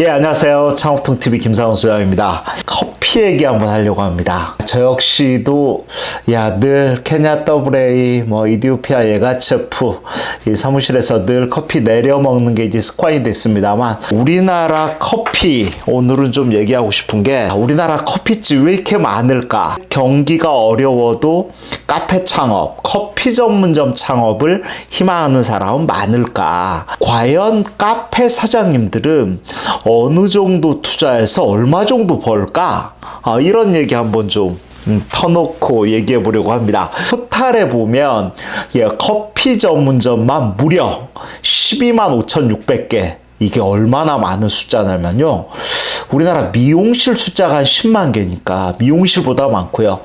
예, 안녕하세요. 창업통TV 김상훈 소장입니다. 커피 얘기 한번 하려고 합니다. 저 역시도, 야, 늘 케냐 더블A, 뭐, 이디오피아 예가체프, 이 사무실에서 늘 커피 내려 먹는 게 이제 습관이 됐습니다만, 우리나라 커피, 오늘은 좀 얘기하고 싶은 게, 우리나라 커피집 왜 이렇게 많을까? 경기가 어려워도 카페 창업, 커피 전문점 창업을 희망하는 사람은 많을까? 과연 카페 사장님들은 어느 정도 투자해서 얼마 정도 벌까? 아, 이런 얘기 한번 좀 음, 터놓고 얘기해 보려고 합니다. 토탈에 보면 예, 커피 전문점만 무려 12만 5,600개. 이게 얼마나 많은 숫자냐면요. 우리나라 미용실 숫자가 한 10만 개니까 미용실보다 많고요.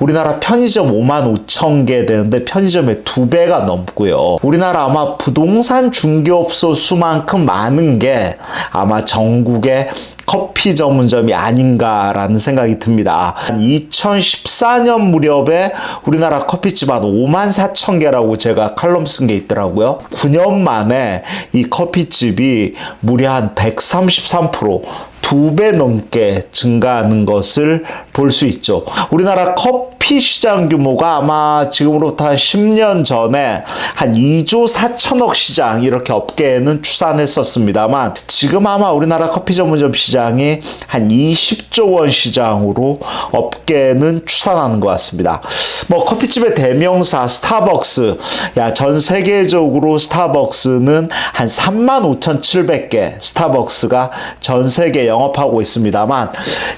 우리나라 편의점 5만 5천 개 되는데 편의점의 두 배가 넘고요. 우리나라 아마 부동산 중개업소 수만큼 많은 게 아마 전국의 커피 전문점이 아닌가라는 생각이 듭니다. 2014년 무렵에 우리나라 커피집 한 5만 4천 개라고 제가 칼럼 쓴 게 있더라고요. 9년 만에 이 커피집이 무려 한 133%, 두 배 넘게 증가하는 것을 볼 수 있죠. 우리나라 커피 시장 규모가 아마 지금으로부터 한 10년 전에 한 2조 4천억 시장 이렇게 업계에는 추산했었습니다만 지금 아마 우리나라 커피 전문점 시장이 한 20조 원 시장으로 업계는 추산하는 것 같습니다. 뭐 커피집의 대명사 스타벅스 야 전 세계적으로 스타벅스는 한 3만 5,700개 스타벅스가 전 세계 영 업하고 있습니다만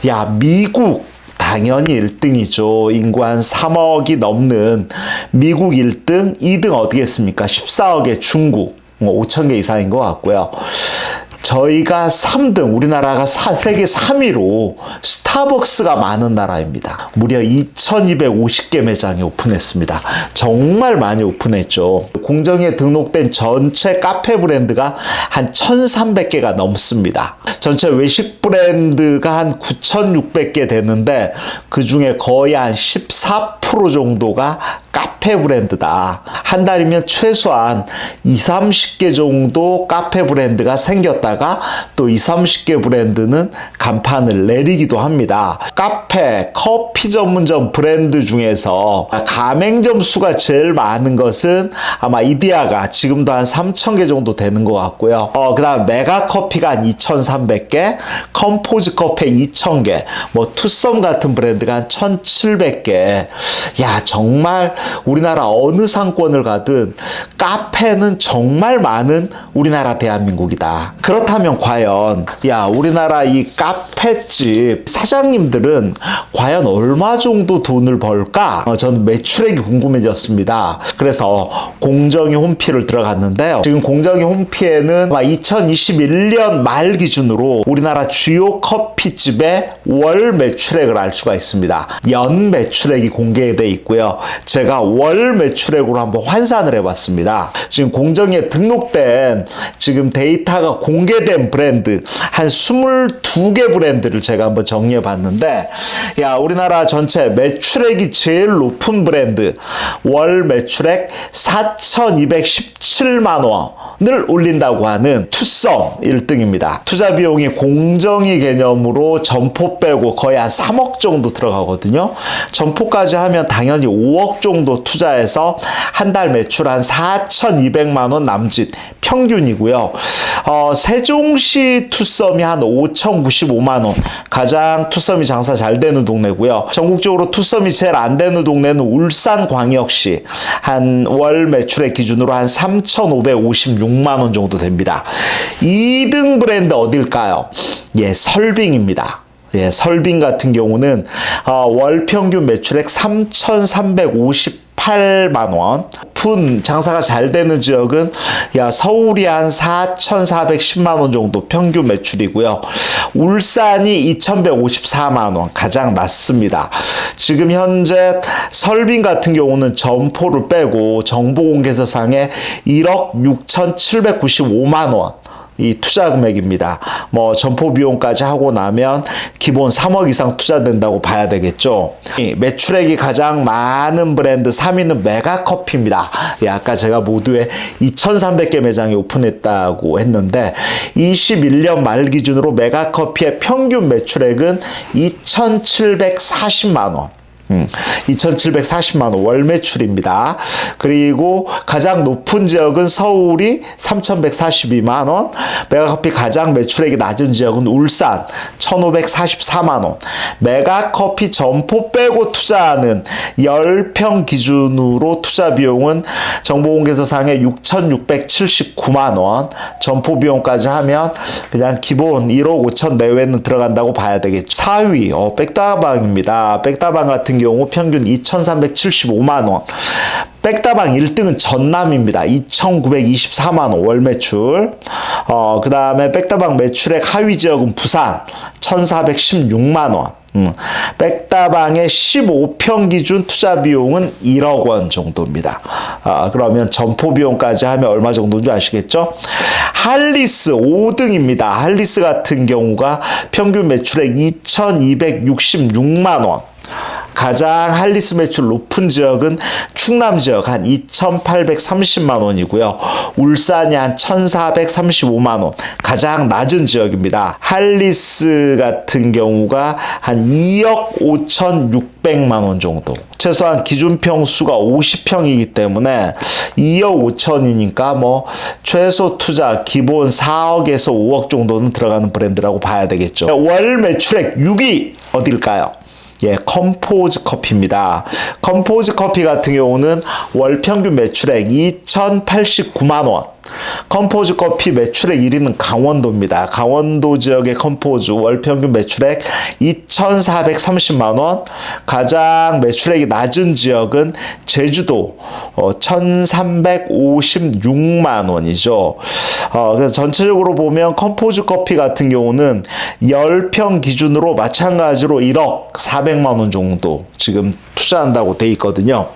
야 미국 당연히 1등이죠. 인구 한 3억이 넘는 미국 1등, 2등 어디겠습니까? 14억의 중국, 뭐 5천 개 이상인 것 같고요. 저희가 3등, 우리나라가 사, 세계 3위로 스타벅스가 많은 나라입니다. 무려 2,250개 매장이 오픈했습니다. 정말 많이 오픈했죠. 공정에 등록된 전체 카페 브랜드가 한 1,300개가 넘습니다. 전체 외식 브랜드가 한 9,600개 되는데 그 중에 거의 한 14% 정도가 카페 브랜드다. 한 달이면 최소한 2, 30개 정도 카페 브랜드가 생겼다가 또 2, 30개 브랜드는 간판을 내리기도 합니다. 카페, 커피 전문점 브랜드 중에서 가맹점 수가 제일 많은 것은 아마 이디아가 지금도 한 3,000개 정도 되는 것 같고요. 어, 그 다음 메가 커피가 한 2,300개, 컴포즈 커피 2,000개, 뭐 투썸 같은 브랜드가 한 1,700개. 야, 정말 우리나라 어느 상권을 가든 카페는 정말 많은 우리나라 대한민국이다. 그렇다면 과연 야 우리나라 이 카페집 사장님들은 과연 얼마 정도 돈을 벌까? 어, 저는 매출액이 궁금해졌습니다. 그래서 공정위 홈피를 들어갔는데요. 지금 공정위 홈피에는 2021년 말 기준으로 우리나라 주요 커피집의 월 매출액을 알 수가 있습니다. 연 매출액이 공개되어 있고요. 제가 월 매출액으로 한번 환산을 해봤습니다. 지금 공정에 등록된 지금 데이터가 공개된 브랜드 한 22개 브랜드를 제가 한번 정리해 봤는데 야 우리나라 전체 매출액이 제일 높은 브랜드 월 매출액 4,217만 원을 올린다고 하는 투썸 1등입니다. 투자 비용이 공정위 개념으로 점포 빼고 거의 한 3억 정도 들어가거든요. 점포까지 하면 당연히 5억 정도 투자해서 한 달 매출 한 4,200만 원 남짓 평균이고요. 어, 세종시 투썸이 한 5,095만 원. 가장 투썸이 장사 잘 되는 동네고요. 전국적으로 투썸이 제일 안 되는 동네는 울산 광역시. 한 월 매출의 기준으로 한 3,556만 원 정도 됩니다. 2등 브랜드 어딜까요? 예, 설빙입니다. 예, 설빙 같은 경우는 어, 월 평균 매출액 3,358만 원. 오픈 장사가 잘 되는 지역은 야 서울이 한 4,410만 원 정도 평균 매출이고요. 울산이 2,154만 원 가장 낮습니다. 지금 현재 설빙 같은 경우는 점포를 빼고 정보공개서상에 1억 6,795만 원 이 투자 금액입니다. 뭐 점포 비용까지 하고 나면 기본 3억 이상 투자된다고 봐야 되겠죠. 이 매출액이 가장 많은 브랜드 3위는 메가커피입니다. 예, 아까 제가 모두에 2,300개 매장이 오픈했다고 했는데 21년 말 기준으로 메가커피의 평균 매출액은 2,740만 원. 음, 2,740만 원 월 매출입니다. 그리고 가장 높은 지역은 서울이 3,142만 원, 메가커피 가장 매출액이 낮은 지역은 울산 1,544만 원. 메가커피 점포 빼고 투자하는 10평 기준으로 투자 비용은 정보공개서상에 6,679만 원, 점포 비용까지 하면 그냥 기본 1억 5천 내외는 들어간다고 봐야 되겠죠. 4위 어, 백다방입니다. 백다방 같은 경우 평균 2,375만 원. 백다방 1등은 전남입니다. 2,924만 원 월 매출. 어, 그 다음에 백다방 매출액 하위 지역은 부산 1,416만 원. 음, 백다방의 15평 기준 투자 비용은 1억 원 정도입니다. 아, 그러면 점포 비용까지 하면 얼마 정도인지 아시겠죠? 할리스 5등입니다. 할리스 같은 경우가 평균 매출액 2,266만 원. 가장 할리스 매출 높은 지역은 충남 지역 한 2,830만 원이고요. 울산이 한 1,435만 원. 가장 낮은 지역입니다. 할리스 같은 경우가 한 2억 5,600만 원 정도. 최소한 기준 평수가 50평이기 때문에 2억 5천이니까 뭐 최소 투자 기본 4억에서 5억 정도는 들어가는 브랜드라고 봐야 되겠죠. 월 매출액 6위 어딜까요? 예, 컴포즈 커피입니다. 컴포즈 커피 같은 경우는 월 평균 매출액 2,089만 원. 컴포즈 커피 매출액 1위는 강원도입니다. 강원도 지역의 컴포즈 월 평균 매출액 2,430만 원. 가장 매출액이 낮은 지역은 제주도 어, 1,356만 원이죠. 어, 그래서 전체적으로 보면 컴포즈 커피 같은 경우는 10평 기준으로 마찬가지로 1억 400만 원 정도 지금 투자한다고 돼 있거든요.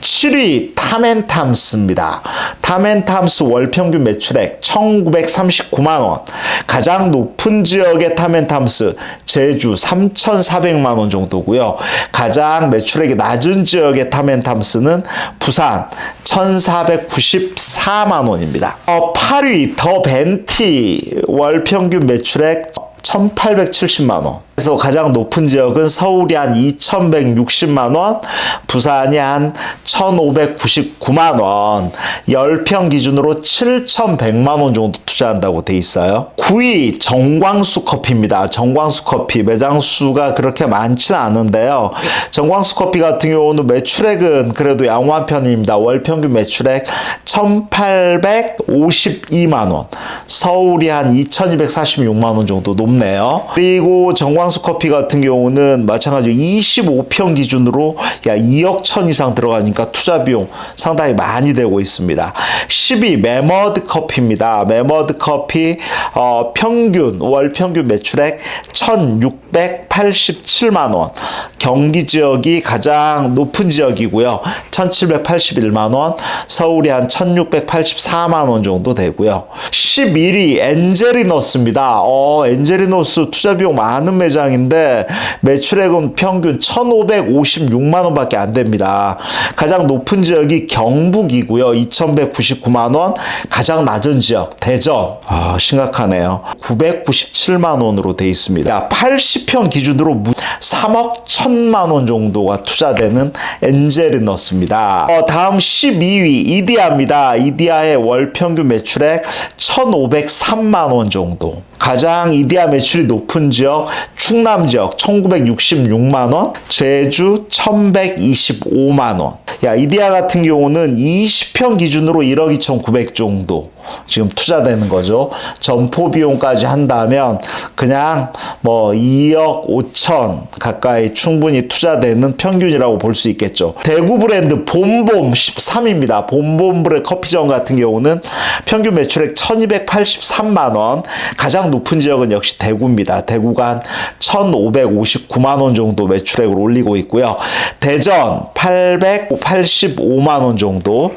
7위 탐앤탐스입니다. 탐앤탐스 월 평균 매출액 1939만 원. 가장 높은 지역의 탐앤탐스 제주 3,400만 원 정도고요. 가장 매출액이 낮은 지역의 탐앤탐스는 부산 1,494만 원입니다. 어, 8위 더 벤티 월 평균 매출액 1,870만 원. 그래서 가장 높은 지역은 서울이 한 2,160만 원, 부산이 한 1,599만 원, 10평 기준으로 7,100만 원 정도 투자한다고 돼 있어요. 9위 정광수 커피입니다. 정광수 커피 매장 수가 그렇게 많지는 않은데요. 정광수 커피 같은 경우는 매출액은 그래도 양호한 편입니다. 월 평균 매출액 1,852만 원, 서울이 한 2,246만 원 정도 높 네요. 그리고 정광 정광수 커피 같은 경우는 마찬가지로 25평 기준으로 야 2억 천 이상 들어가니까 투자 비용 상당히 많이 되고 있습니다. 12 매머드 커피입니다. 매머드 커피 어, 평균 월 평균 매출액 1,687만 원. 경기 지역이 가장 높은 지역이고요. 1,781만 원. 서울이 한 1,684만 원 정도 되고요. 11위 엔젤리너스입니다. 어, 엔젤 리너스 투자 비용 많은 매장 매장인데 매출액은 평균 1,556만 원 밖에 안 됩니다. 가장 높은 지역이 경북이고요. 2,199만 원. 가장 낮은 지역 대전. 아, 심각하네요. 997만 원으로 돼 있습니다. 80평 기준으로 3억 1천만 원 정도가 투자되는 엔젤리너스입니다. 어, 다음 12위 이디아입니다. 이디아의 월 평균 매출액 1,503만 원 정도. 가장 이디아 매출이 높은 지역 충남 지역 1966만 원, 제주 1125만 원. 야, 이디아 같은 경우는 20평 기준으로 1억 2,900 정도 지금 투자되는 거죠. 점포 비용까지 한다면 그냥 뭐 2억 5천 가까이 충분히 투자되는 평균이라고 볼 수 있겠죠. 대구 브랜드 봄봄 13입니다. 봄봄 브랜드 커피점 같은 경우는 평균 매출액 1283만 원. 가장 높은 지역은 역시 대구입니다. 대구가 한 1559만 원 정도 매출액을 올리고 있고요. 대전 885만 원 정도.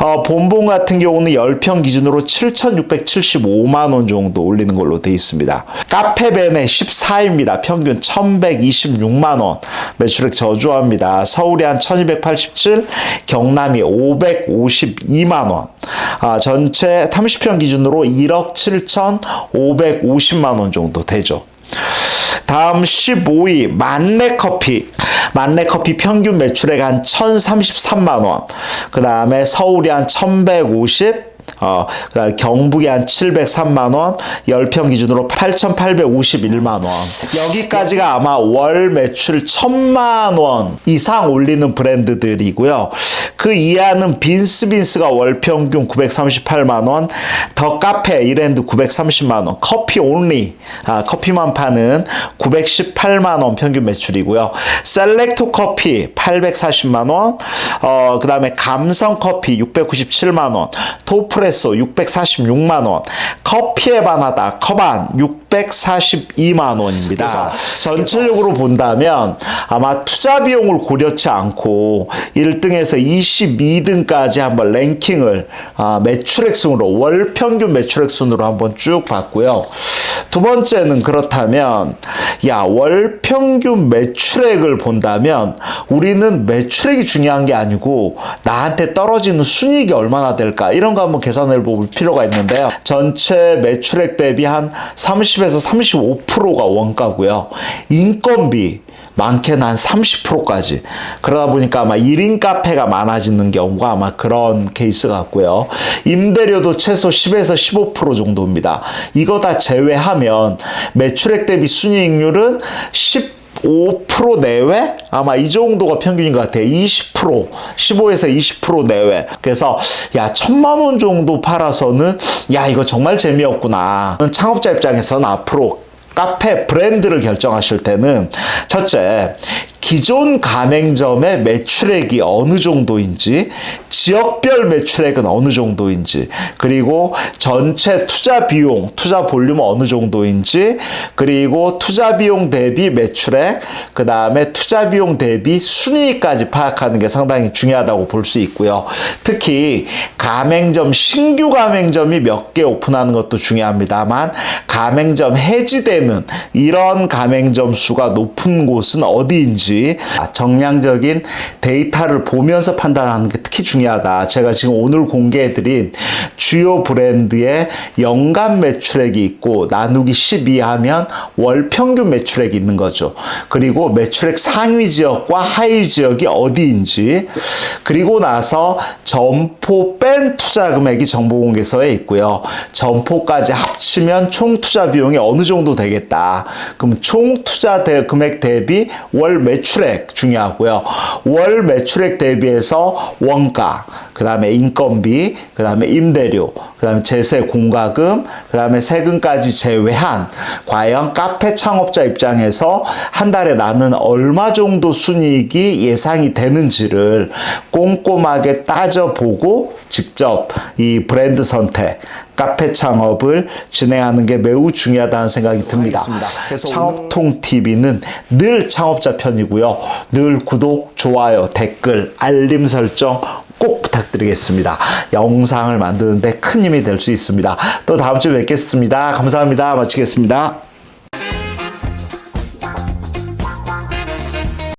어, 봄봄 같은 경우는 10평 기준 기준으로 7,675만 원 정도 올리는 걸로 돼 있습니다. 카페벤의 14입니다. 평균 1,126만 원. 매출액 저조합니다. 서울이 한 1,287, 경남이 552만 원. 아, 전체 30평 기준으로 1억 7,550만 원 정도 되죠. 다음 15위 만내 커피. 만내 커피 평균 매출액 한 1,033만 원. 그 다음에 서울이 한 1,150. 어, 경북이 한 703만 원, 10평 기준으로 8,851만 원. 여기까지가 아마 월 매출 1,000만 원 이상 올리는 브랜드들이고요. 그 이하는 빈스빈스가 월 평균 938만 원, 더 카페 이랜드 930만 원, 커피 온리 아, 커피만 파는 918만 원 평균 매출이고요. 셀렉토 커피 840만 원, 어, 그 다음에 감성 커피 697만 원, 토프레소 646만 원, 커피에 반하다 커반 642만 원입니다. 전체적으로 본다면 아마 투자 비용을 고려치 않고 1등에서 22등까지 한번 랭킹을 아, 매출액 순으로 월 평균 매출액 순으로 한번 쭉 봤고요. 두 번째는 그렇다면 야 월 평균 매출액을 본다면 우리는 매출액이 중요한 게 아니고 나한테 떨어지는 순이익이 얼마나 될까 이런 거 한번 계산해 볼 필요가 있는데요. 전체 매출액 대비 한 30 에서 35%가 원가고요. 인건비 많게는 한 30%까지. 그러다 보니까 아마 1인 카페가 많아지는 경우가 아마 그런 케이스 같고요. 임대료도 최소 10에서 15% 정도입니다. 이거 다 제외하면 매출액 대비 순이익률은 10 5% 내외? 아마 이 정도가 평균인 것 같아요. 20%, 15에서 20% 내외. 그래서, 야, 천만 원 정도 팔아서는, 야, 이거 정말 재미없구나. 창업자 입장에서는 앞으로 카페 브랜드를 결정하실 때는 첫째 기존 가맹점의 매출액이 어느 정도인지 지역별 매출액은 어느 정도인지 그리고 전체 투자 비용 투자 볼륨은 어느 정도인지 그리고 투자 비용 대비 매출액 그 다음에 투자 비용 대비 순이익까지 파악하는 게 상당히 중요하다고 볼 수 있고요. 특히 가맹점 신규 가맹점이 몇 개 오픈하는 것도 중요합니다만 가맹점 해지되는 이런 가맹점 수가 높은 곳은 어디인지 정량적인 데이터를 보면서 판단하는 게 특히 중요하다. 제가 지금 오늘 공개해드린 주요 브랜드의 연간 매출액이 있고 나누기 12 하면 월 평균 매출액이 있는 거죠. 그리고 매출액 상위 지역과 하위 지역이 어디인지 그리고 나서 점포 뺀 투자 금액이 정보공개서에 있고요. 점포까지 합치면 총 투자 비용이 어느 정도 되겠다. 그럼 총 투자 금액 대비 월 매출 액 중요하고요. 월 매출액 대비해서 원가, 그 다음에 인건비, 그 다음에 임대료, 그 다음에 제세 공과금, 그 다음에 세금까지 제외한 과연 카페 창업자 입장에서 한 달에 나는 얼마 정도 순이익이 예상이 되는지를 꼼꼼하게 따져보고 직접 이 브랜드 선택, 카페 창업을 진행하는 게 매우 중요하다는 생각이 듭니다. 그래서 창업통 TV는 늘 창업자 편이고요. 늘 구독, 좋아요, 댓글, 알림 설정 꼭 부탁드리겠습니다. 영상을 만드는데 큰 힘이 될 수 있습니다. 또 다음 주에 뵙겠습니다. 감사합니다. 마치겠습니다.